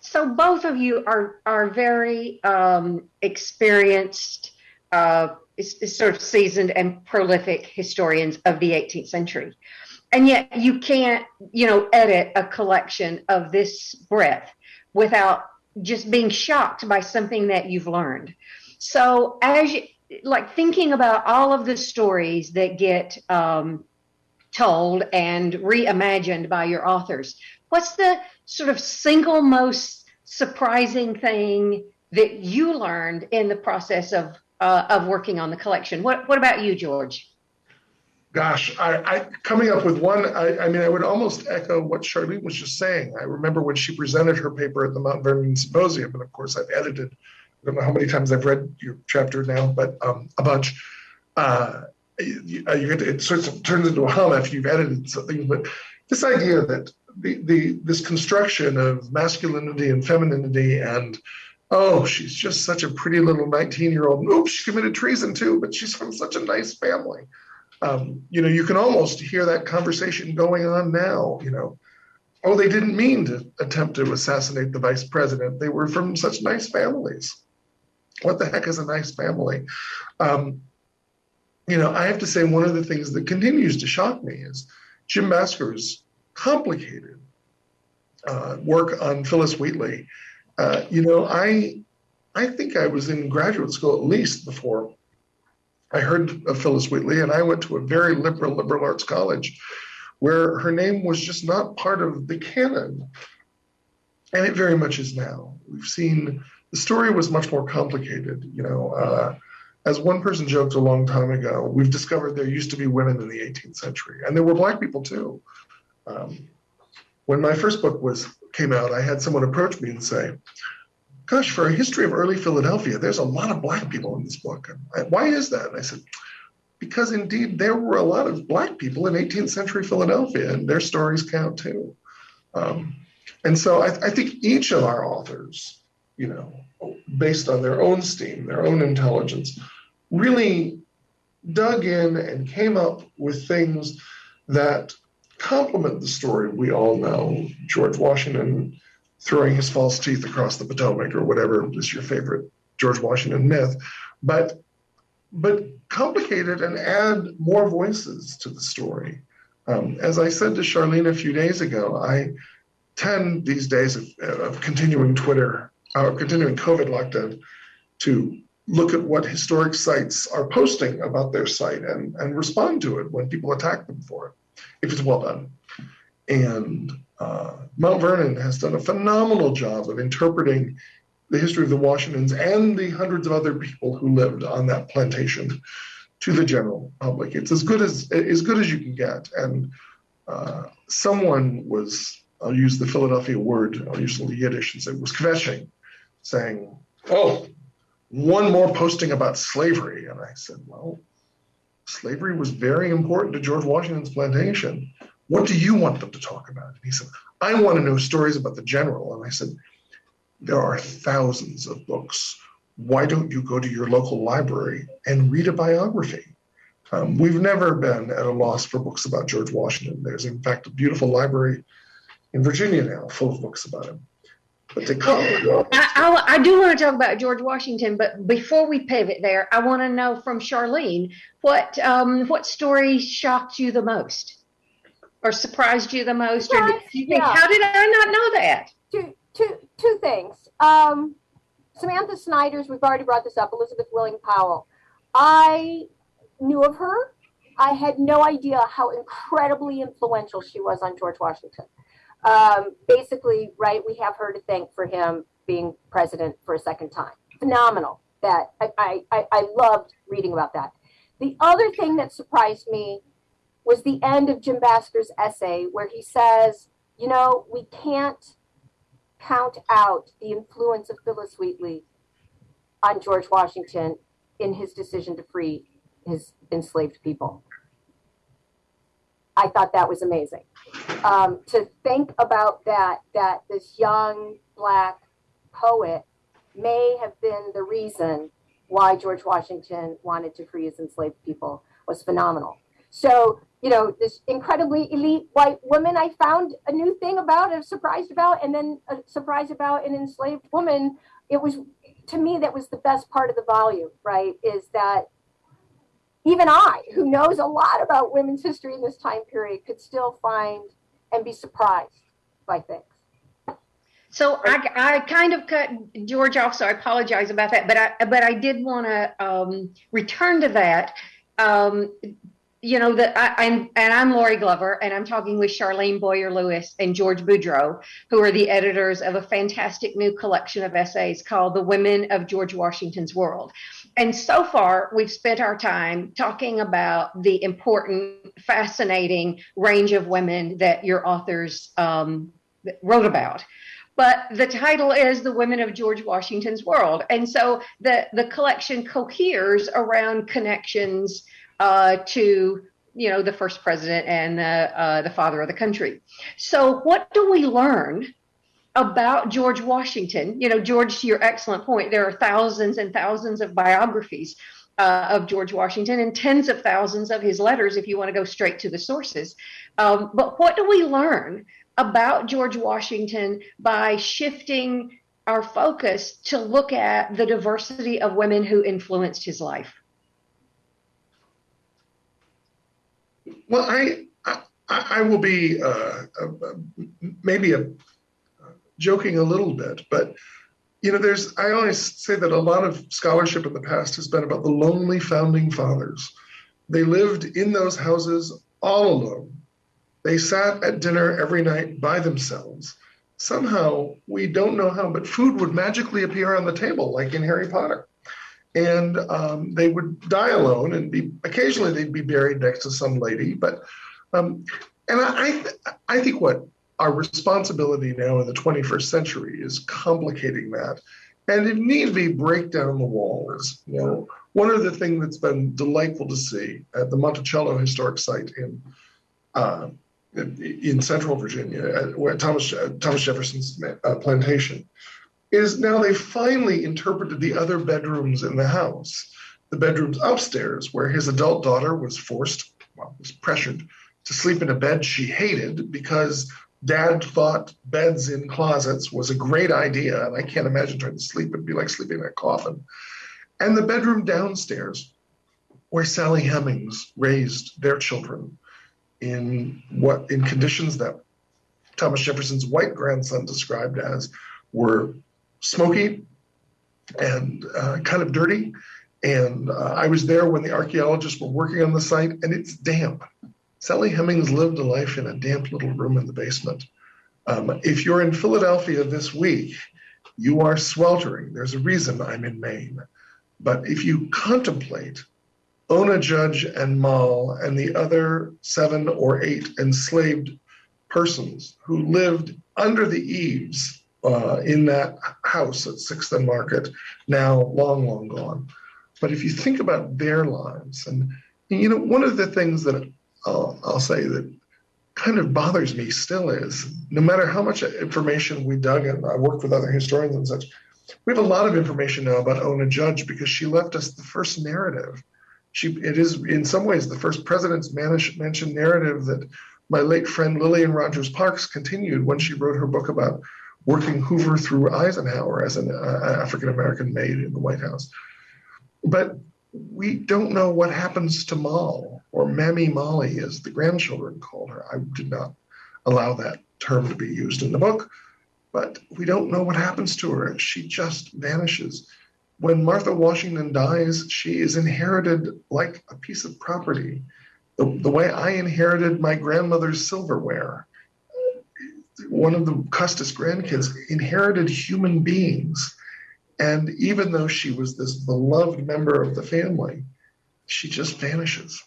So both of you are are very um, experienced, uh, sort of seasoned and prolific historians of the 18th century and yet you can't you know edit a collection of this breadth without just being shocked by something that you've learned. So as you like thinking about all of the stories that get um, told and reimagined by your authors what's the sort of single most surprising thing that you learned in the process of uh, of working on the collection? What what about you george Gosh, I, I, coming up with one. I, I, mean, I would almost echo what Charlene was just saying. I remember when she presented her paper at the Mount Vernon Symposium, and of course, I've edited. I don't know how many times I've read your chapter now, but um, a bunch. Uh, you, you it sort of turns into a hum after you've edited something. But this idea that the, the this construction of masculinity and femininity and oh, she's just such a pretty little 19 year old. Oops, she committed treason too, but she's from such a nice family um, you know, you can almost hear that conversation going on now. You know, oh, they didn't mean to attempt to assassinate the vice president. They were from such nice families. What the heck is a nice family? Um, you know, I have to say one of the things that continues to shock me is Jim Basker's complicated uh, work on Phillis Wheatley. Uh, you know, I I think I was in graduate school at least before I heard of Phillis Wheatley, and I went to a very liberal liberal arts college where her name was just not part of the canon. And it very much is now. We've seen the story was much more complicated. You know, uh, as one person joked a long time ago, we've discovered there used to be women in the 18th century, and there were black people too. Um, when my first book was came out, I had someone approach me and say, gosh, for a history of early Philadelphia, there's a lot of black people in this book. Why is that? And I said, because indeed there were a lot of black people in 18th century Philadelphia, and their stories count too. Um, and so I, I, think each of our authors, you know, based on their own steam, their own intelligence, really dug in and came up with things that complement the story we all know. George Washington throwing his false teeth across the Potomac or whatever is your favorite George Washington myth, but but complicate it and add more voices to the story. Um, as I said to Charlene a few days ago, I tend these days of, of continuing Twitter, uh, continuing COVID lockdown, to look at what historic sites are posting about their site and, and respond to it when people attack them for it, if it's well done. And uh, Mount Vernon has done a phenomenal job of interpreting the history of the Washingtons and the hundreds of other people who lived on that plantation to the general public. It's as good as as good as you can get. And uh, someone was, I'll use the Philadelphia word, I'll use the Yiddish and say was kvetching, saying, "Oh, one more posting about slavery." And I said, "Well, slavery was very important to George Washington's plantation. What do you want them to talk about?" And he said, "I want to know stories about the general." And I said there are thousands of books. Why don't you go to your local library and read a biography? Um, we've never been at a loss for books about George Washington. There's, in fact, a beautiful library in Virginia now full of books about him. But to well, I, I, I, do want to talk about George Washington, but before we pivot there, I want to know from Charlene what um, what story shocked you the most, or surprised you the most, or did you think, yeah. how did I not know that? Two, two, two things. Um, Samantha Snyder's, we've already brought this up, Elizabeth Willing Powell. I knew of her. I had no idea how incredibly influential she was on George Washington. Um, basically, right, we have her to thank for him being president for a second time. Phenomenal. That I, I, I loved reading about that. The other thing that surprised me was the end of Jim Basker's essay where he says, you know, we can't count out the influence of Phillis Wheatley on George Washington in his decision to free his enslaved people. I thought that was amazing. Um, to think about that, that this young black poet may have been the reason why George Washington wanted to free his enslaved people was phenomenal. So you know, this incredibly elite white woman I found a new thing about, I was surprised about, and then a surprise about an enslaved woman. It was, to me, that was the best part of the volume, right? Is that even I, who knows a lot about women's history in this time period, could still find and be surprised by things. So I, I kind of cut George off, so I apologize about that. But I but I did want to um, return to that. Um, you know that I'm and I'm Lori Glover and I'm talking with Charlene Boyer Lewis and George Boudreau, who are the editors of a fantastic new collection of essays called The Women of George Washington's World. And so far, we've spent our time talking about the important, fascinating range of women that your authors um, wrote about but the title is the women of george washington's world and so the the collection coheres around connections uh, to you know the first president and the uh, the father of the country. So what do we learn about George Washington? You know, George, to your excellent point, there are thousands and thousands of biographies. Uh, of George Washington and tens of thousands of his letters, if you want to go straight to the sources. Um, but what do we learn about George Washington by shifting our focus to look at the diversity of women who influenced his life? Well, I I, I will be uh, uh, maybe a, joking a little bit, but you know, there's I always say that a lot of scholarship in the past has been about the lonely founding fathers. They lived in those houses all alone. They sat at dinner every night by themselves. Somehow, we don't know how, but food would magically appear on the table, like in Harry Potter and um, they would die alone and be occasionally they'd be buried next to some lady but um, and I, I think what our responsibility now in the 21st century is complicating that. And it needs to be break down the walls you know. One of the things that's been delightful to see at the monticello historic site in uh, in central virginia where thomas thomas jefferson's uh, plantation is now they finally interpreted the other bedrooms in the house. The bedrooms upstairs, where his adult daughter was forced, well, was pressured to sleep in a bed she hated because dad thought beds in closets was a great idea. And I can't imagine trying to sleep. It'd be like sleeping in a coffin. And the bedroom downstairs, where Sally Hemings raised their children in what in conditions that Thomas Jefferson's white grandson described as were smoky and uh, kind of dirty. And uh, I was there when the archaeologists were working on the site, and it's damp. Sally Hemings lived a life in a damp little room in the basement. Um, if you're in Philadelphia this week, you are sweltering. There's a reason I'm in Maine. But if you contemplate Ona Judge and Moll and the other seven or eight enslaved persons who lived under the eaves uh, in that house at Sixth and Market, now long, long gone. But if you think about their lives, and you know, one of the things that I'll, I'll say that kind of bothers me still is no matter how much information we dug and I worked with other historians and such, we have a lot of information now about Ona Judge because she left us the first narrative. She, it is in some ways the first president's mentioned narrative that my late friend Lillian Rogers Parks continued when she wrote her book about working Hoover through Eisenhower as an uh, African American maid in the White House. But we don't know what happens to Moll or Mammy Molly, as the grandchildren called her. I did not allow that term to be used in the book, but we don't know what happens to her. She just vanishes. When Martha Washington dies, she is inherited like a piece of property. The, the way I inherited my grandmother's silverware. One of the Custis grandkids inherited human beings and even though she was this beloved member of the family, she just vanishes.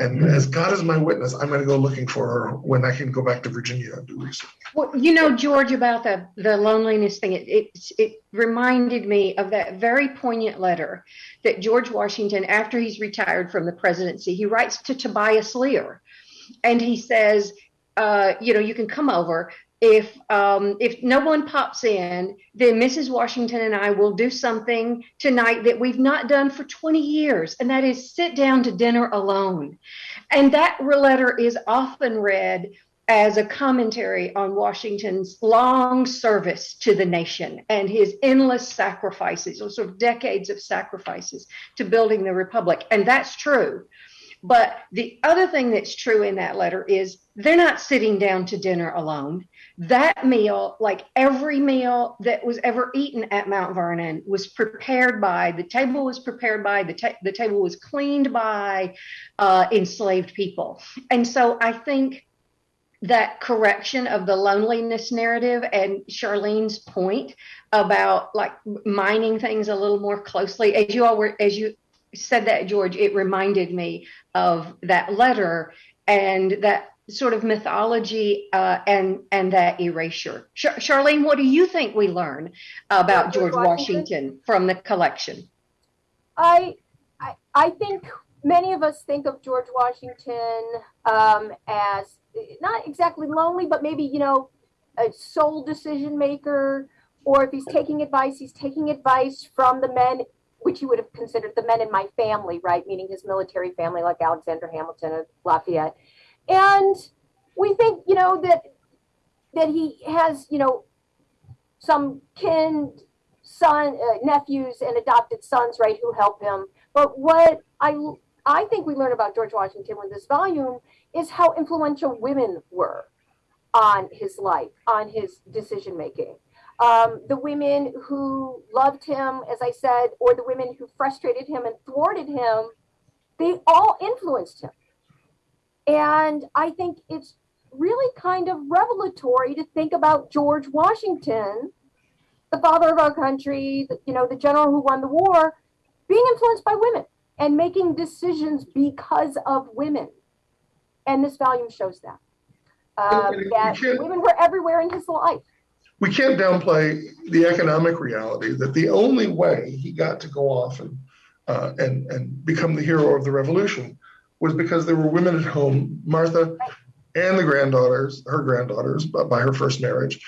And mm-hmm. as God is my witness, I'm going to go looking for her when I can go back to Virginia and do research. Well, you know, George, about the, the loneliness thing, it, it, it reminded me of that very poignant letter that George Washington, after he's retired from the presidency, he writes to Tobias Lear. And he says, uh, you know, you can come over, if um, if no one pops in, then Mrs. Washington and I will do something tonight that we've not done for 20 years, and that is sit down to dinner alone. And that letter is often read as a commentary on Washington's long service to the nation and his endless sacrifices, or sort of decades of sacrifices to building the republic. And that's true. But the other thing that's true in that letter is they're not sitting down to dinner alone. That meal, like every meal that was ever eaten at Mount Vernon, was prepared by the table was prepared by the ta- the table was cleaned by uh, enslaved people, and so I think that correction of the loneliness narrative and Charlene's point about like mining things a little more closely, as you all were as you said that George, it reminded me of that letter and that sort of mythology uh, and and that erasure. Char- Charlene, what do you think we learn about George Washington? Washington from the collection? I, I I think many of us think of George Washington um, as not exactly lonely, but maybe you know a sole decision maker, or if he's taking advice, he's taking advice from the men which you would have considered the men in my family, right? Meaning his military family, like Alexander Hamilton and Lafayette. And we think you know that that he has you know some kin son uh, nephews and adopted sons right who help him. But what i i think we learn about george washington with this volume is how influential women were on his life on his decision making um, the women who loved him as i said or the women who frustrated him and thwarted him they all influenced him and I think it's really kind of revelatory to think about George Washington, the father of our country, the, you know, the general who won the war, being influenced by women and making decisions because of women. And this volume shows that. Um, that women were everywhere in his life. We can't downplay the economic reality that the only way he got to go off and uh, and and become the hero of the revolution was because there were women at home, Martha and the granddaughters, her granddaughters by her first marriage,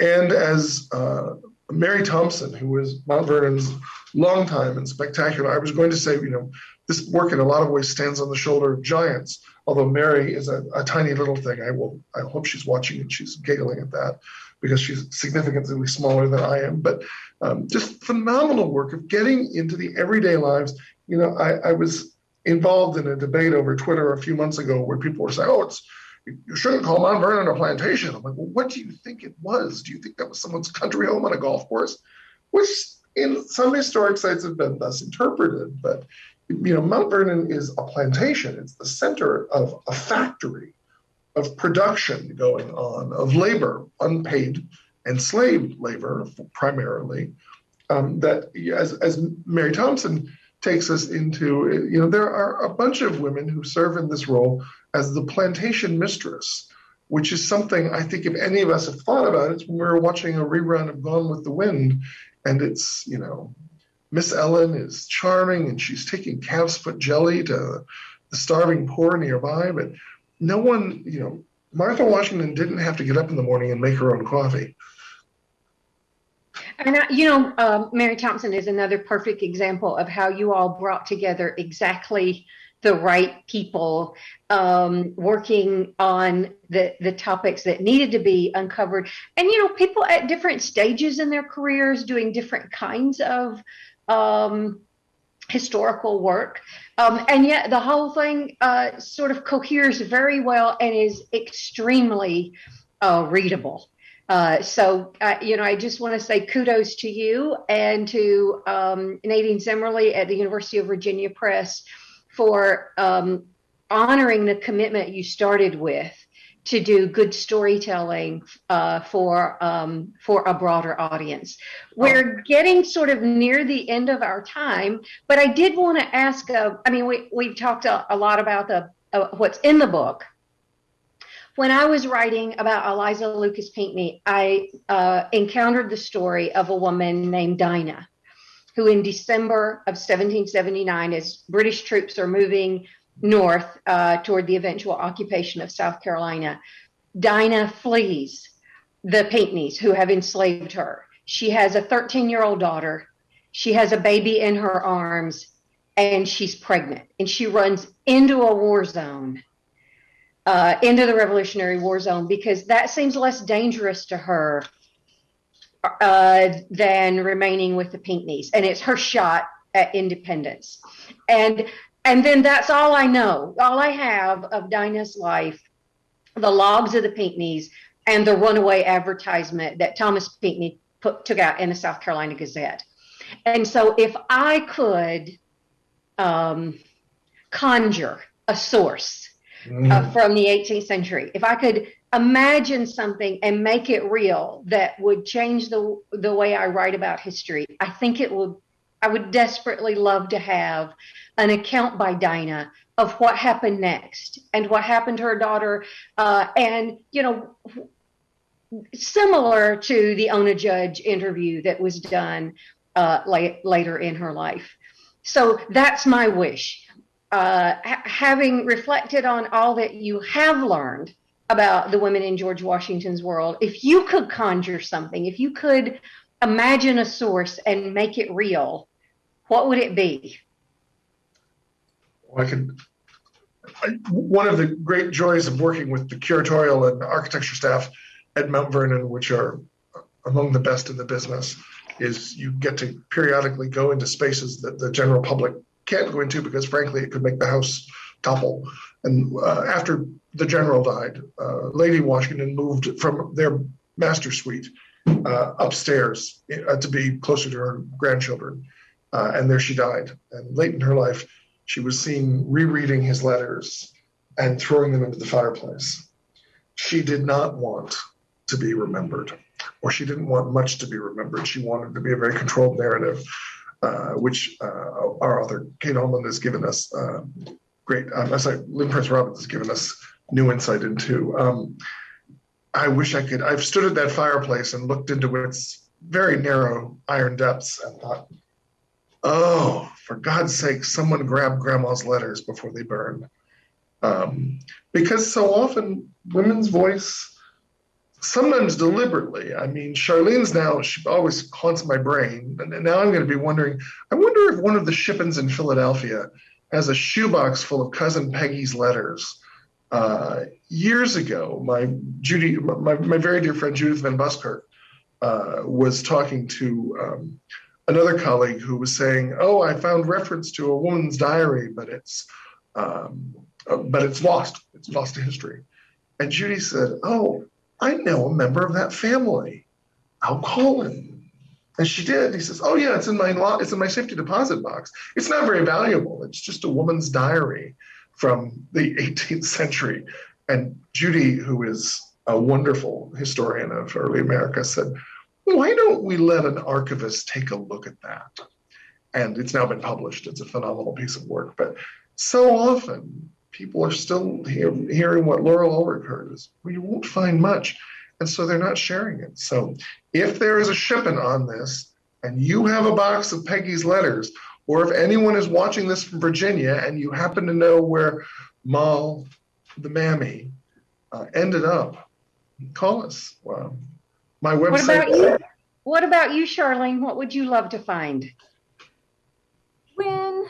and as uh, Mary Thompson, who was Mount Vernon's longtime and spectacular. I was going to say, you know, this work in a lot of ways stands on the shoulder of giants. Although Mary is a, a tiny little thing, I will. I hope she's watching and she's giggling at that because she's significantly smaller than I am. But um, just phenomenal work of getting into the everyday lives. You know, I, I was involved in a debate over Twitter a few months ago where people were saying, "Oh, it's you shouldn't call Mount Vernon a plantation." I'm like, "Well, what do you think it was? Do you think that was someone's country home on a golf course?" Which in some historic sites have been thus interpreted, but you know, Mount Vernon is a plantation. It's the center of a factory of production going on, of labor, unpaid and slave labor primarily. Um, that as, as Mary Thompson takes us into, you know, there are a bunch of women who serve in this role as the plantation mistress, which is something I think if any of us have thought about it, when we were watching a rerun of Gone with the Wind, and it's, you know, Miss Ellen is charming and she's taking calf's foot jelly to the starving poor nearby, but no one, you know, Martha Washington didn't have to get up in the morning and make her own coffee. And I, you know, um, Mary Thompson is another perfect example of how you all brought together exactly the right people um, working on the the topics that needed to be uncovered, and you know, people at different stages in their careers doing different kinds of um, historical work, um, and yet the whole thing uh, sort of coheres very well and is extremely uh, readable. Uh, so, uh, you know, I just want to say kudos to you and to um, Nadine Zimmerli at the University of Virginia Press for um, honoring the commitment you started with to do good storytelling uh, for um, for a broader audience. We're getting sort of near the end of our time, but I did want to ask. Uh, I mean, we we've talked a, a lot about the uh, what's in the book, when I was writing about Eliza Lucas Pinckney, I uh, encountered the story of a woman named Dinah, who in December of 1779, as British troops are moving north uh, toward the eventual occupation of South Carolina, Dinah flees the Pinckneys who have enslaved her. She has a 13 year old daughter. She has a baby in her arms and she's pregnant and she runs into a war zone uh, into the Revolutionary War zone because that seems less dangerous to her uh, than remaining with the Pinckneys, and it's her shot at independence. And and then that's all I know. All I have of Dinah's life, the logs of the Pinckneys, and the runaway advertisement that Thomas Pinckney put, took out in the South Carolina Gazette. And so, if I could um, conjure a source mm. uh, from the 18th century. If I could imagine something and make it real that would change the the way I write about history, I think it would. I would desperately love to have an account by Dinah of what happened next and what happened to her daughter, uh, and you know, similar to the Ona Judge interview that was done uh, late, later in her life. So that's my wish uh, ha- having reflected on all that you have learned about the women in George Washington's world, if you could conjure something, if you could imagine a source and make it real, what would it be? Well, I could. I, one of the great joys of working with the curatorial and architecture staff at Mount Vernon, which are among the best in the business, is you get to periodically go into spaces that the general public can't go into because, frankly, it could make the house topple. And uh, after the general died, uh, Lady Washington moved from their master suite uh, upstairs uh, to be closer to her grandchildren. Uh, and there she died. And late in her life, she was seen rereading his letters and throwing them into the fireplace. She did not want to be remembered, or she didn't want much to be remembered. She wanted to be a very controlled narrative. Uh, which uh, our author Kate Haulman has given us uh, great. Um, sorry, Lynn Prince Robbins has given us new insight into. Um, I wish I could. I've stood at that fireplace and looked into its very narrow iron depths and thought, "Oh, for God's sake, someone grab Grandma's letters before they burn," um, because so often women's voice sometimes deliberately. I mean, Charlene's now, she always haunts my brain. And now I'm going to be wondering, I wonder if one of the Shippens in Philadelphia has a shoebox full of Cousin Peggy's letters. Uh, years ago, my Judy, my, my very dear friend Judith Van Buskirk uh, was talking to um, another colleague who was saying, "Oh, I found reference to a woman's diary, but it's um, uh, but it's lost. It's lost to history." And Judy said, "Oh, I know a member of that family. I'll call him. And she did. He says, "Oh yeah, it's in my lo- it's in my safety deposit box. It's not very valuable. It's just a woman's diary from the [LAUGHS] 18th century." And Judy, who is a wonderful historian of early America, said, "Why don't we let an archivist take a look at that?" And it's now been published. It's a phenomenal piece of work. But so often people are still hear, hearing what Laurel Ulrich heard is, you won't find much and so they're not sharing it. So if there is a Shippen on this and you have a box of Peggy's letters, or if anyone is watching this from Virginia and you happen to know where Moll, the mammy, uh, ended up, call us. My website. What about you? What about you, Charlene? What would you love to find? When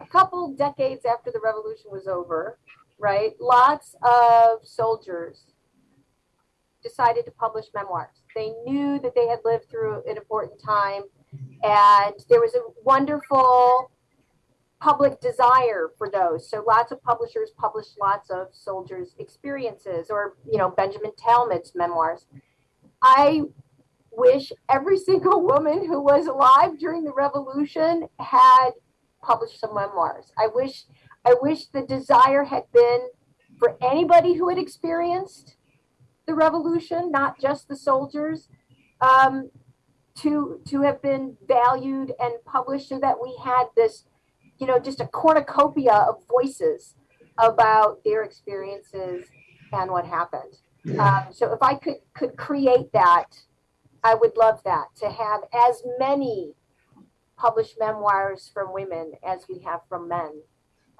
a couple decades after the revolution was over, right, lots of soldiers decided to publish memoirs. They knew that they had lived through an important time, and there was a wonderful public desire for those. So lots of publishers published lots of soldiers' experiences, or you know Benjamin Tallmadge's memoirs. I wish every single woman who was alive during the revolution had published some memoirs. I wish I wish the desire had been for anybody who had experienced the revolution, not just the soldiers, um, to to have been valued and published, so that we had this, you know, just a cornucopia of voices about their experiences and what happened. Yeah. Um, so if I could could create that, I would love that to have as many published memoirs from women as we have from men,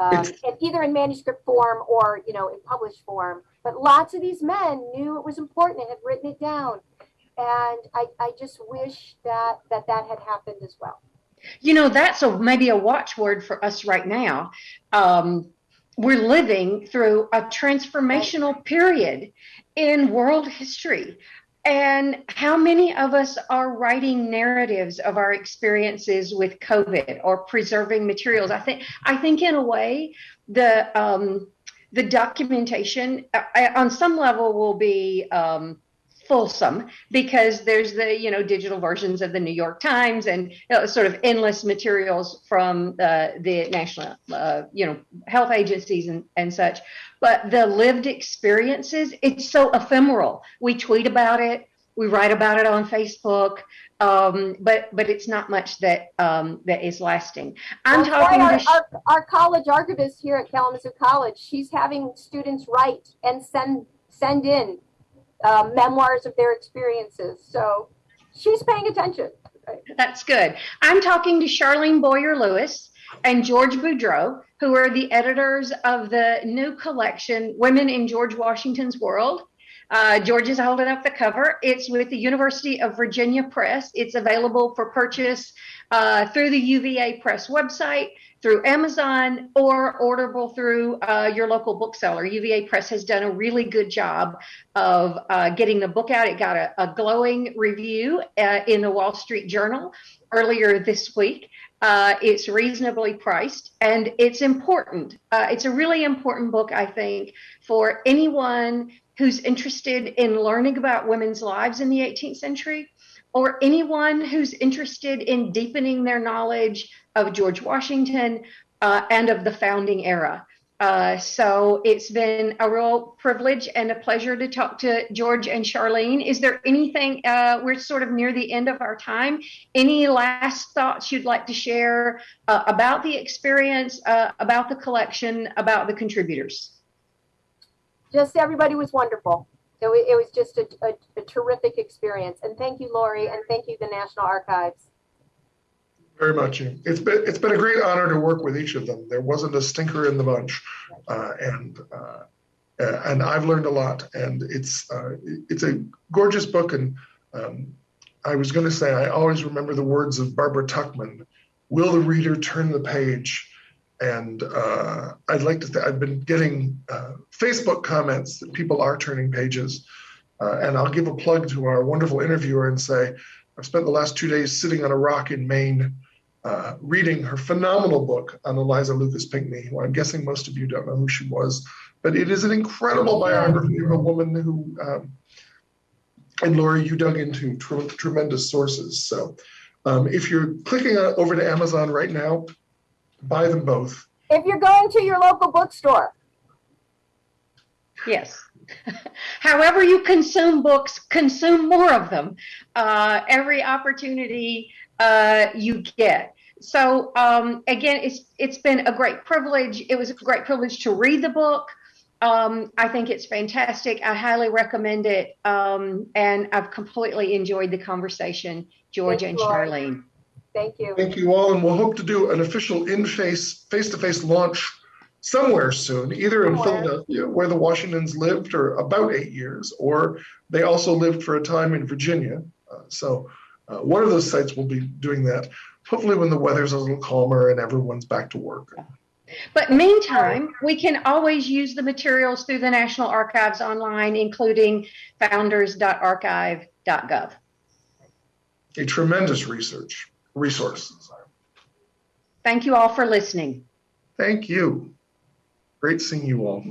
um, and either in manuscript form or you know in published form. But lots of these men knew it was important and had written it down, and I, I just wish that that that had happened as well. You know, that's a maybe a watchword for us right now. Um, we're living through a transformational period in world history. And how many of us are writing narratives of our experiences with COVID or preserving materials? I think I think in a way the um, the documentation uh, uh, on some level will be um, fulsome because there's the you know digital versions of the New York Times and you know, sort of endless materials from uh, the national uh, you know health agencies and, and such. But the lived experiences, it's so ephemeral. We tweet about it, we write about it on Facebook, um, but but it's not much that um, that is lasting. I'm Well, talking our, our, our college archivist here at Kalamazoo College, she's having students write and send send in uh, memoirs of their experiences. So she's paying attention. That's good. I'm talking to Charlene Boyer Lewis and George Boudreau, who are the editors of the new collection, Women in George Washington's World. Uh, George is holding up the cover. It's with the University of Virginia Press. It's available for purchase uh, through the UVA Press website, through Amazon, or orderable through uh, your local bookseller. UVA Press has done a really good job of uh, getting the book out. It got a, a glowing review uh, in the Wall Street Journal earlier this week. Uh, it's reasonably priced and it's important. Uh, it's a really important book, I think, for anyone who's interested in learning about women's lives in the 18th century or anyone who's interested in deepening their knowledge of George Washington uh, and of the founding era. Uh, so it's been a real privilege and a pleasure to talk to George and Charlene. Is there anything, uh, we're sort of near the end of our time, any last thoughts you'd like to share uh, about the experience, uh, about the collection, about the contributors? Just everybody was wonderful. It, it was just a, a, a terrific experience. And thank you, Lori, and thank you, the National Archives. Very much. It's been it's been a great honor to work with each of them. There wasn't a stinker in the bunch, uh, and uh, and I've learned a lot. And it's uh, it's a gorgeous book. And um, I was going to say I always remember the words of Barbara Tuchman: "Will the reader turn the page?" And uh, I'd like to. Th- I've been getting uh, Facebook comments that people are turning pages, uh, and I'll give a plug to our wonderful interviewer and say. I've spent the last two days sitting on a rock in Maine uh, reading her phenomenal book on Eliza Lucas Pinckney, who I'm guessing most of you don't know who she was, but it is an incredible biography of a woman who, um, and Laura, you dug into tre- tremendous sources. So Um, if you're clicking over to Amazon right now, buy them both. If you're going to your local bookstore, Yes. [LAUGHS] However you consume books, consume more of them. Uh, every opportunity uh, you get. So um, again, it's it's been a great privilege. It was a great privilege to read the book. Um, I think it's fantastic. I highly recommend it, um, and I've completely enjoyed the conversation, George and Thank you, Lauren. Charlene. Thank you. Thank you all, and we'll hope to do an official in-face, face-to-face launch somewhere soon, either in Somewhere. Philadelphia, where the Washingtons lived for about eight years, or they also lived for a time in Virginia. Uh, so uh, one of those sites will be doing that. Hopefully, when the weather's a little calmer and everyone's back to work. But meantime, we can always use the materials through the National Archives online, including founders.archive.gov. A tremendous research resource. Thank you all for listening. Thank you. Great seeing you all.